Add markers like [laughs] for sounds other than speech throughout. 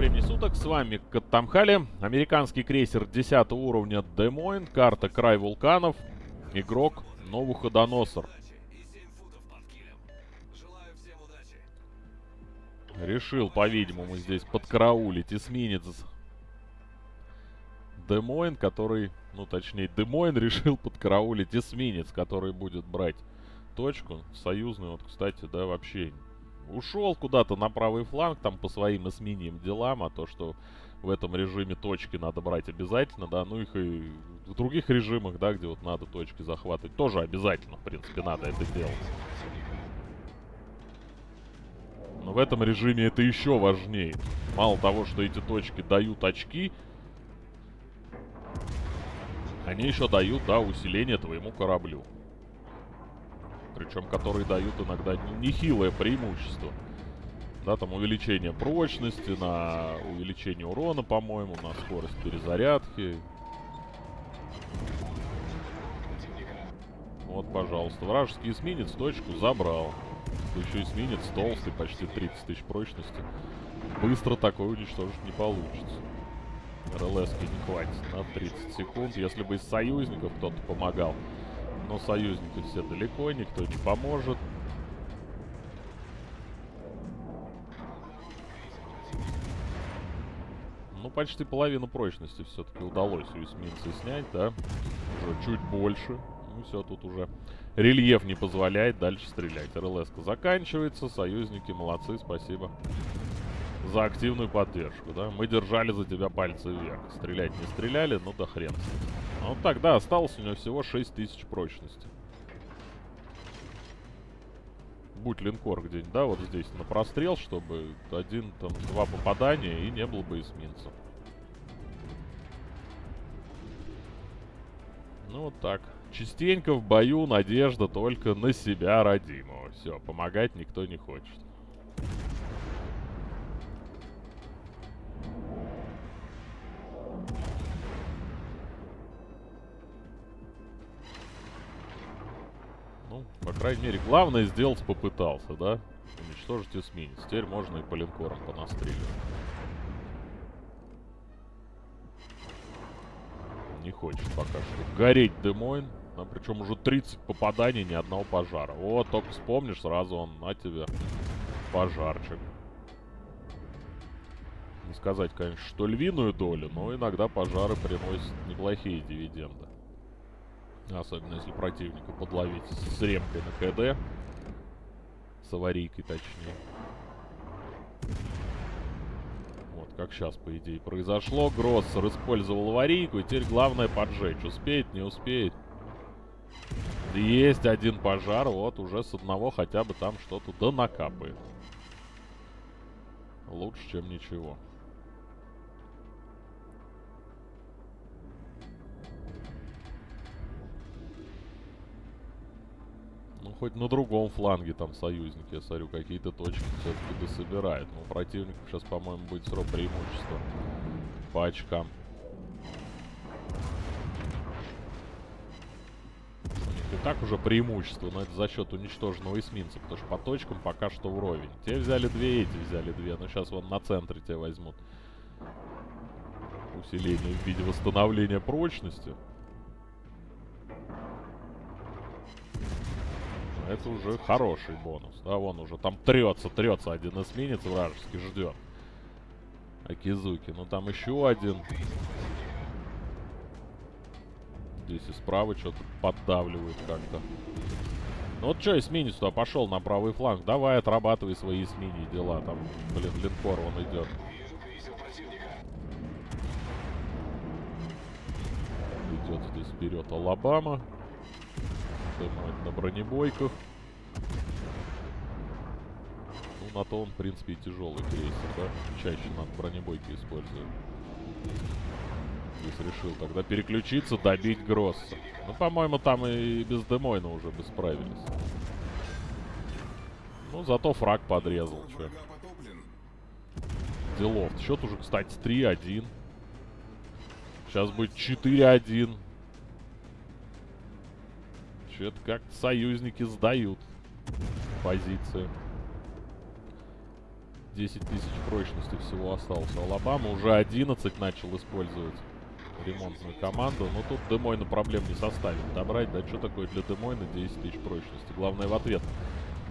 времени суток, с вами Каттамхали, американский крейсер 10 уровня Демойн, карта Край вулканов, игрок Новуходоносор. Решил, по-видимому, здесь подкараулить эсминец Демойн, который, ну точнее, Демойн [laughs] решил подкараулить эсминец, который будет брать точку. Союзный, вот, кстати, да, вообще ушел куда-то на правый фланг, там по своим эсминьим делам, а то, что в этом режиме точки надо брать обязательно, да, ну их и в других режимах, да, где вот надо точки захватывать, тоже обязательно, в принципе, надо это делать. Но в этом режиме это еще важнее. Мало того, что эти точки дают очки, они еще дают, да, усиление твоему кораблю причем которые дают иногда нехилое преимущество. Да, там увеличение прочности, на увеличение урона, по-моему, на скорость перезарядки. Вот, пожалуйста. Вражеский эсминец точку забрал. Еще эсминец толстый, почти 30 тысяч прочности. Быстро такой уничтожить не получится. РЛС не хватит на 30 секунд. Если бы из союзников кто-то помогал, но союзники все далеко, никто не поможет. Ну, почти половину прочности все-таки удалось у эсминца снять, да? Уже чуть больше. Ну, все, тут уже рельеф не позволяет дальше стрелять. рлс заканчивается, союзники молодцы, спасибо за активную поддержку, да? Мы держали за тебя пальцы вверх. Стрелять не стреляли, ну да хрен. Ну тогда осталось у него всего 6000 прочности. Будь линкор где-нибудь, да, вот здесь на прострел, чтобы один, там, два попадания и не было бы эсминца. Ну вот так. Частенько в бою надежда только на себя родимого. Все, помогать никто не хочет. Крайней мере, главное сделать попытался, да? Уничтожить эсминец. Теперь можно и по линкорам понастреливать. Не хочет пока что гореть Демойн. А причем уже 30 попаданий, ни одного пожара. Вот, только вспомнишь, сразу он на тебе пожарчик. Не сказать, конечно, что львиную долю, но иногда пожары приносят неплохие дивиденды. Особенно если противника подловить с ремкой на КД. С аварийкой точнее. Вот, как сейчас, по идее, произошло. Гроссер использовал аварийку, и теперь главное поджечь. Успеет, не успеет. Есть один пожар, вот уже с одного хотя бы там что-то да накапает. Лучше, чем ничего. Хоть на другом фланге там союзники, я смотрю, какие-то точки все-таки дособирают. Но у противников сейчас, по-моему, будет срок преимущества по очкам. И так уже преимущество, но это за счет уничтоженного эсминца, потому что по точкам пока что вровень. Те взяли две, эти взяли две, но сейчас вон на центре те возьмут. Усиление в виде восстановления прочности. Это уже хороший бонус. Да, вон уже там трется, трется один эсминец вражеский, ждет. Акизуки. Ну там еще один. Здесь и справа что-то поддавливает как-то. Ну вот что, эсминец туда пошел на правый фланг. Давай отрабатывай свои эсмини дела. Там, блин, линкор он идет. Идет здесь вперед Алабама дымать на бронебойках. Ну, на то он, в принципе, и тяжелый крейсер, да? Чаще надо бронебойки использует. Здесь решил тогда переключиться, добить Гросса. Ну, по-моему, там и без Демойна уже бы справились. Ну, зато фраг подрезал, что. Делов. Счет уже, кстати, 3-1. Сейчас будет 4-1. Что-то как союзники сдают позицию. 10 тысяч прочности всего осталось. Алабама уже 11 начал использовать ремонтную команду. Но тут Демойна проблем не составит добрать. Да что такое для Демойна 10 тысяч прочности? Главное в ответ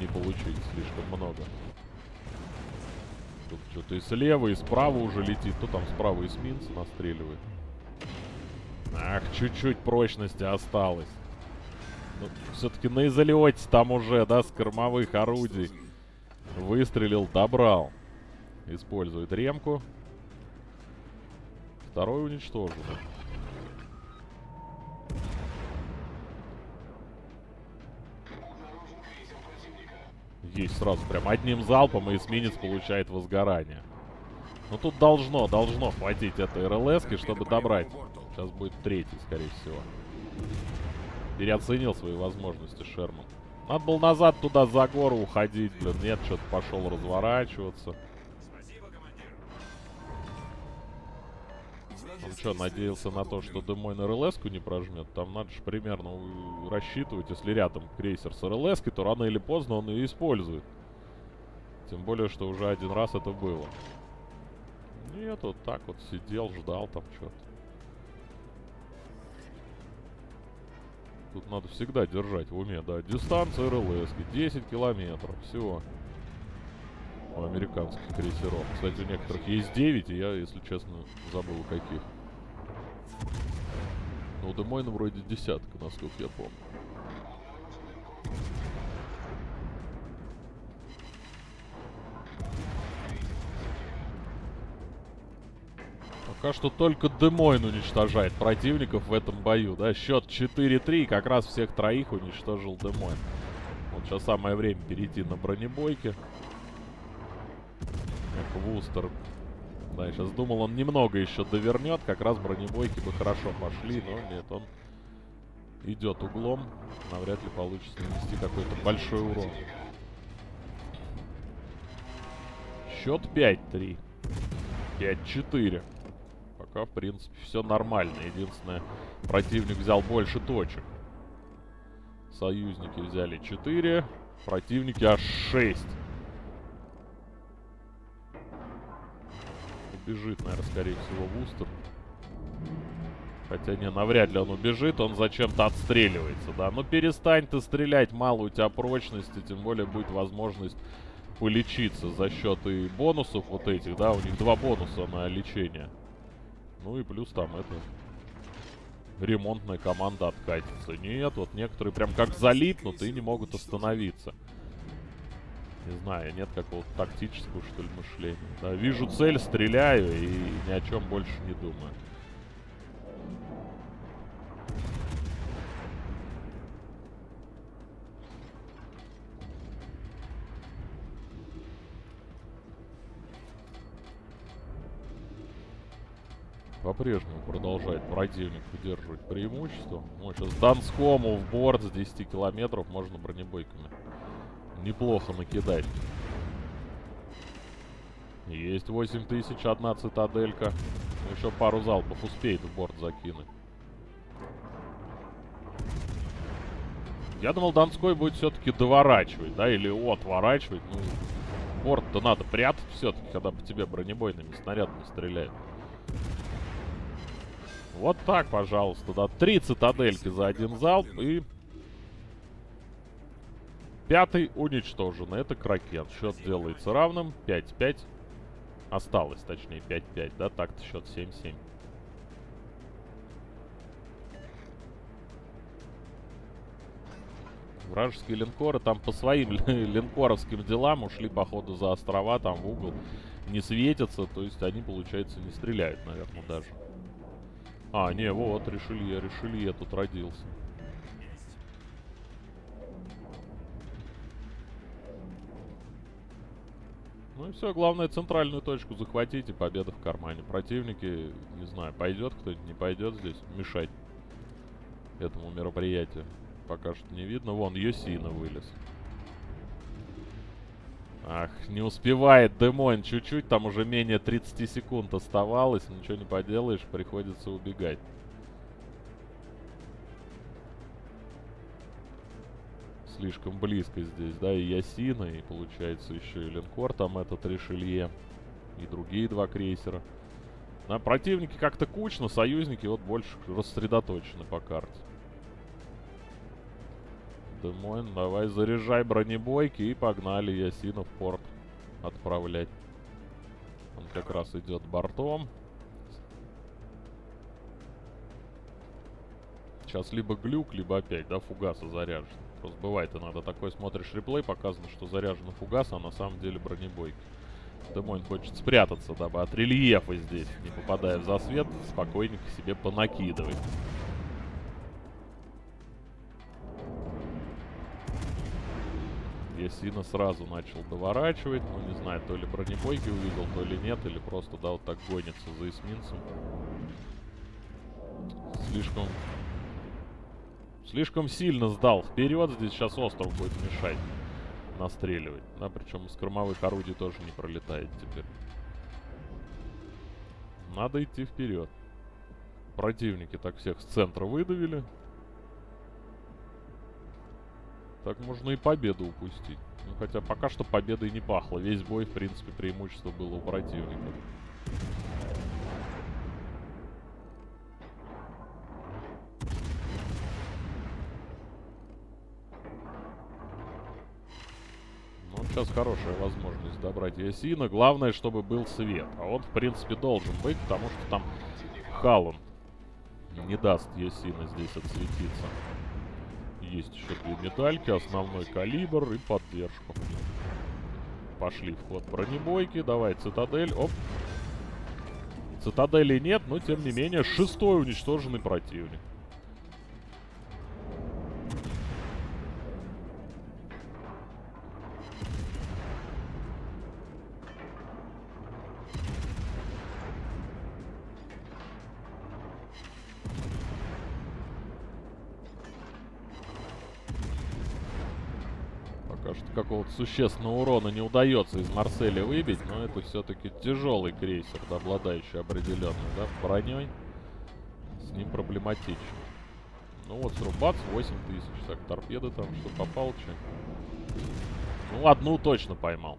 не получить слишком много. Тут что-то и слева, и справа уже летит. Кто там справа эсминца настреливает? Ах, чуть-чуть прочности осталось. Ну, все-таки на изолете там уже, да, с кормовых орудий. Выстрелил, добрал. Использует ремку. Второй уничтожен. Есть сразу прям одним залпом, и эсминец получает возгорание. Ну тут должно, должно хватить этой рлс чтобы добрать. Сейчас будет третий, скорее всего. Переоценил свои возможности Шерман. Надо было назад туда за гору уходить, блин. Нет, что-то пошел разворачиваться. Он что, надеялся на то, что Демойн рлс не прожмет? Там надо же примерно рассчитывать, если рядом крейсер с рлс то рано или поздно он ее использует. Тем более, что уже один раз это было. Нет, вот так вот сидел, ждал там что-то. Тут надо всегда держать в уме, да. Дистанция РЛС, 10 километров, все. У американских крейсеров. Кстати, у некоторых есть 9, и я, если честно, забыл каких. Ну, у Демойна вроде десятка, насколько я помню. Пока что только Демойн уничтожает противников в этом бою, да. Счет 4-3, как раз всех троих уничтожил Демойн. Вот сейчас самое время перейти на бронебойки. Как Вустер. Да, я сейчас думал, он немного еще довернет. Как раз бронебойки бы хорошо пошли, но нет, он идет углом. Навряд ли получится нанести какой-то большой урон. Счет 5-3. 5-4 пока, в принципе, все нормально. Единственное, противник взял больше точек. Союзники взяли 4, противники аж 6. Убежит, наверное, скорее всего, Вустер. Хотя не, навряд ли он убежит, он зачем-то отстреливается, да. Ну перестань ты стрелять, мало у тебя прочности, тем более будет возможность полечиться за счет и бонусов вот этих, да, у них два бонуса на лечение. Ну и плюс там это... Ремонтная команда откатится. Нет, вот некоторые прям как залипнут и не могут остановиться. Не знаю, нет какого-то тактического, что ли, мышления. Да, вижу цель, стреляю и ни о чем больше не думаю. По-прежнему продолжает противник удерживать преимущество. Ну, сейчас Донскому в борт с 10 километров можно бронебойками неплохо накидать. Есть 8000, одна цитаделька. Ну, еще пару залпов успеет в борт закинуть. Я думал, Донской будет все-таки доворачивать, да, или отворачивать. Ну, борт-то надо прятать все-таки, когда по тебе бронебойными снарядами стреляют. Вот так, пожалуйста, да. Три цитадельки за один залп и... Пятый уничтожен. Это Кракен. Счет делается равным. 5-5. Осталось, точнее, 5-5, да? Так-то счет 7-7. Вражеские линкоры там по своим [laughs] линкоровским делам ушли, походу, за острова, там в угол. Не светятся, то есть они, получается, не стреляют, наверное, даже. А, не, вот, Ришелье, Ришелье тут родился. Ну и все, главное центральную точку захватить и победа в кармане. Противники, не знаю, пойдет кто-нибудь, не пойдет здесь мешать этому мероприятию. Пока что не видно. Вон, Йосина вылез. Ах, не успевает Демойн чуть-чуть, там уже менее 30 секунд оставалось, ничего не поделаешь, приходится убегать. Слишком близко здесь, да, и Ясина, и получается еще и линкор, там этот Ришелье, и другие два крейсера. На противники как-то кучно, союзники вот больше рассредоточены по карте. Демойн, давай заряжай бронебойки и погнали Ясина в порт отправлять. Он как раз идет бортом. Сейчас либо глюк, либо опять, да, фугаса заряжен. Просто бывает иногда такой, смотришь реплей, показано, что заряжена фугас, а на самом деле бронебойки. Демойн хочет спрятаться, дабы от рельефа здесь, не попадая в засвет, спокойненько себе понакидывать. Ясина сразу начал доворачивать. Ну, не знаю, то ли бронебойки увидел, то ли нет. Или просто, да, вот так гонится за эсминцем. Слишком... Слишком сильно сдал вперед. Здесь сейчас остров будет мешать настреливать. Да, причем из кормовых орудий тоже не пролетает теперь. Надо идти вперед. Противники так всех с центра выдавили. Так можно и победу упустить. Ну, хотя пока что победой не пахло. Весь бой, в принципе, преимущество было у противника. Ну, сейчас хорошая возможность добрать Ясина. Главное, чтобы был свет. А он, в принципе, должен быть, потому что там Халан не даст Ясина здесь отсветиться. Есть еще две медальки, основной калибр и поддержку. Пошли в ход бронебойки. Давай, цитадель. Оп. Цитадели нет, но тем не менее шестой уничтоженный противник. Какого-то существенного урона не удается из Марселя выбить, но это все-таки тяжелый крейсер, да, обладающий определенной, да, броней. С ним проблематично. Ну вот, срубац 8000. Так, торпеды там, что попал, че? Ну, одну точно поймал.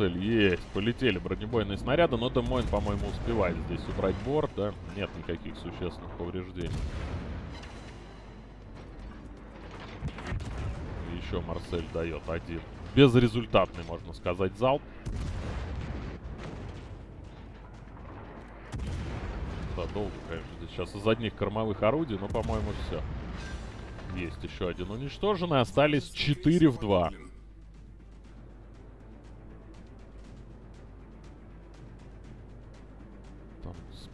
Марсель? Есть. Полетели бронебойные снаряды, но Демойн, по-моему, успевает здесь убрать борт, да? Нет никаких существенных повреждений. Еще Марсель дает один. Безрезультатный, можно сказать, залп. Да, долго, конечно, здесь сейчас из одних кормовых орудий, но, по-моему, все. Есть еще один уничтоженный. Остались 4 в 2.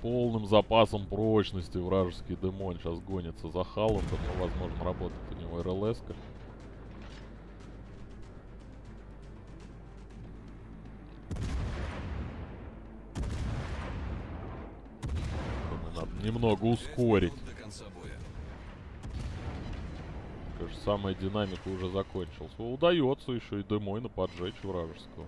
Полным запасом прочности вражеский демон сейчас гонится за Халландом, но, возможно, работает у него РЛС. -ка. Надо немного ускорить. Кажется, самая динамика уже закончилась. Удается еще и Демойна поджечь вражеского.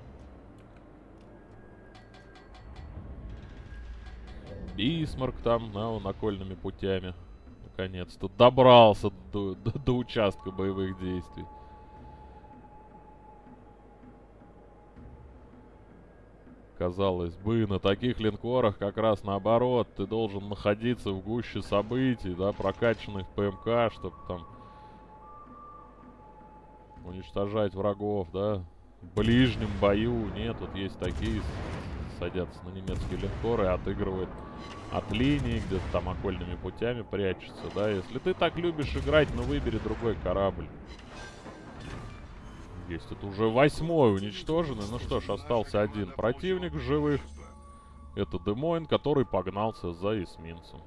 Бисмарк там, на, он окольными путями. Наконец-то добрался до, до, до участка боевых действий. Казалось бы, на таких линкорах как раз наоборот. Ты должен находиться в гуще событий, да, прокачанных ПМК, чтобы там уничтожать врагов, да. В ближнем бою нет, тут есть такие садятся на немецкие линкоры и отыгрывают от линии, где-то там окольными путями прячется, да. Если ты так любишь играть, ну выбери другой корабль. Есть, это уже восьмой уничтоженный. Ну что ж, остался один противник живых. Это Демойн, который погнался за эсминцем.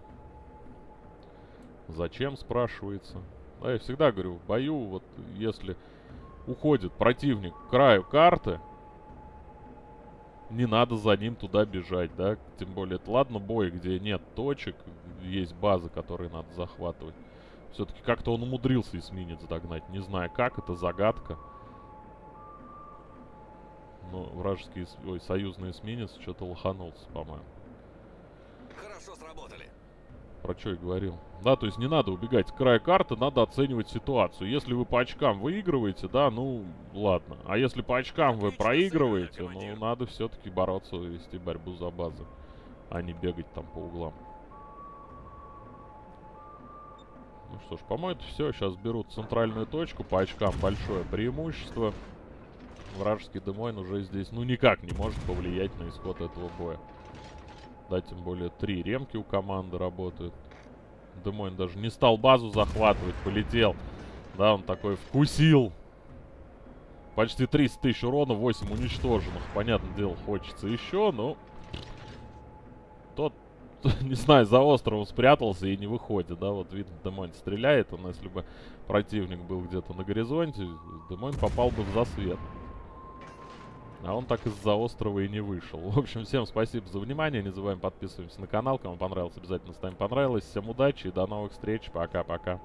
Зачем, спрашивается. Да, я всегда говорю, в бою, вот если уходит противник к краю карты, не надо за ним туда бежать, да? Тем более, это ладно бой, где нет точек, есть базы, которые надо захватывать. Все-таки как-то он умудрился эсминец догнать. Не знаю как, это загадка. Но вражеский, ой, союзный эсминец что-то лоханулся, по-моему. Хорошо сработали. Про что я говорил. Да, то есть не надо убегать с края карты, надо оценивать ситуацию. Если вы по очкам выигрываете, да, ну, ладно. А если по очкам вы проигрываете, ну, надо все-таки бороться, вести борьбу за базы. А не бегать там по углам. Ну что ж, по-моему, это все. Сейчас берут центральную точку. По очкам большое преимущество. Вражеский Демойн уже здесь, ну, никак не может повлиять на исход этого боя. Да, тем более три ремки у команды работают. Демойн даже не стал базу захватывать, полетел. Да, он такой вкусил. Почти 300 тысяч урона, 8 уничтоженных. Понятное дело, хочется еще, но... Тот, [laughs] не знаю, за островом спрятался и не выходит, да. Вот видно, Демойн стреляет. Он, если бы противник был где-то на горизонте, Демойн попал бы в засвет. А он так из-за острова и не вышел. [laughs] В общем, всем спасибо за внимание. Не забываем подписываемся на канал. Кому понравилось, обязательно ставим понравилось. Всем удачи и до новых встреч. Пока-пока.